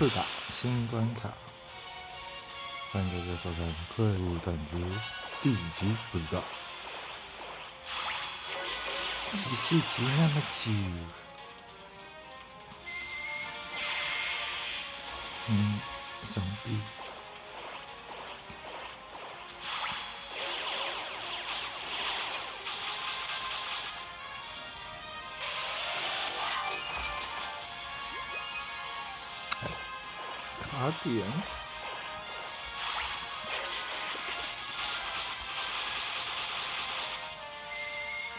次打新关卡，欢迎大家收看《怪物战局》第几集不知道，几集那么久，嗯，上臂。卡点，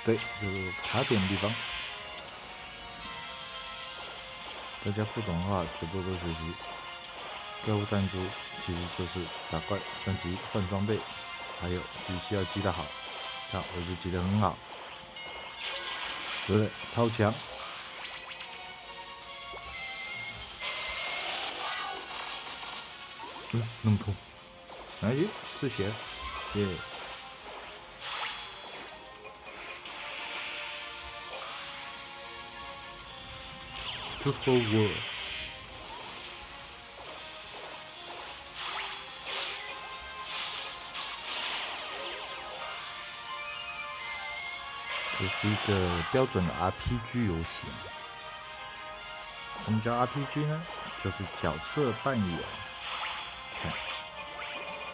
对，就是卡点的地方。大家不懂的话，可多多学习。怪物弹珠其实就是打怪、升级、换装备，还有机需要记得好。看，我就记得很好，对不对？超强。嗯，弄痛，哎，止血，耶。To forward，这是一个标准的 RPG 游戏。什么叫 RPG 呢？就是角色扮演。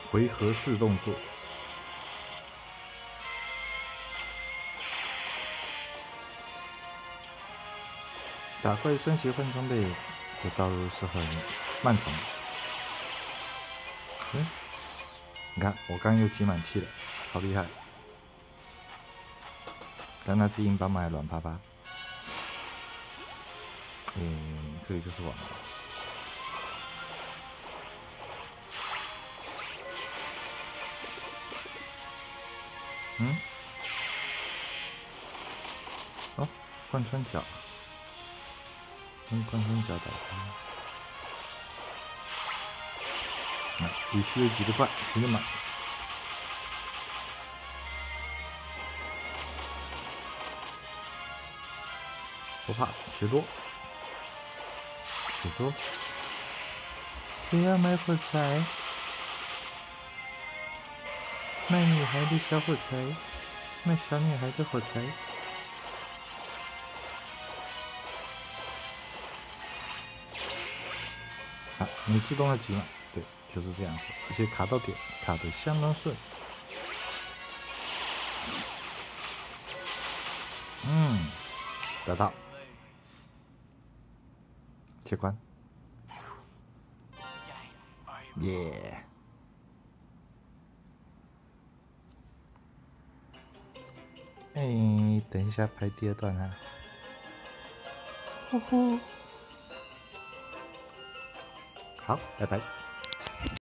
回合式动作，打怪升级换装备的道路是很漫长的。嗯，你看我刚又集满气了，超厉害！刚刚是硬邦邦？还是软趴趴？嗯，这里就是网。嗯，哦，贯穿脚，用贯穿脚打开。啊，急需又急得快，急得满。不怕，血多，血多。谁要买火柴？卖女孩的小火柴，卖小女孩的火柴。啊，你自动的急嘛？对，就是这样子，而且卡到点，卡的相当顺。嗯，得到，切关，耶。哎，等一下拍第二段啊！呼呼，好，拜拜。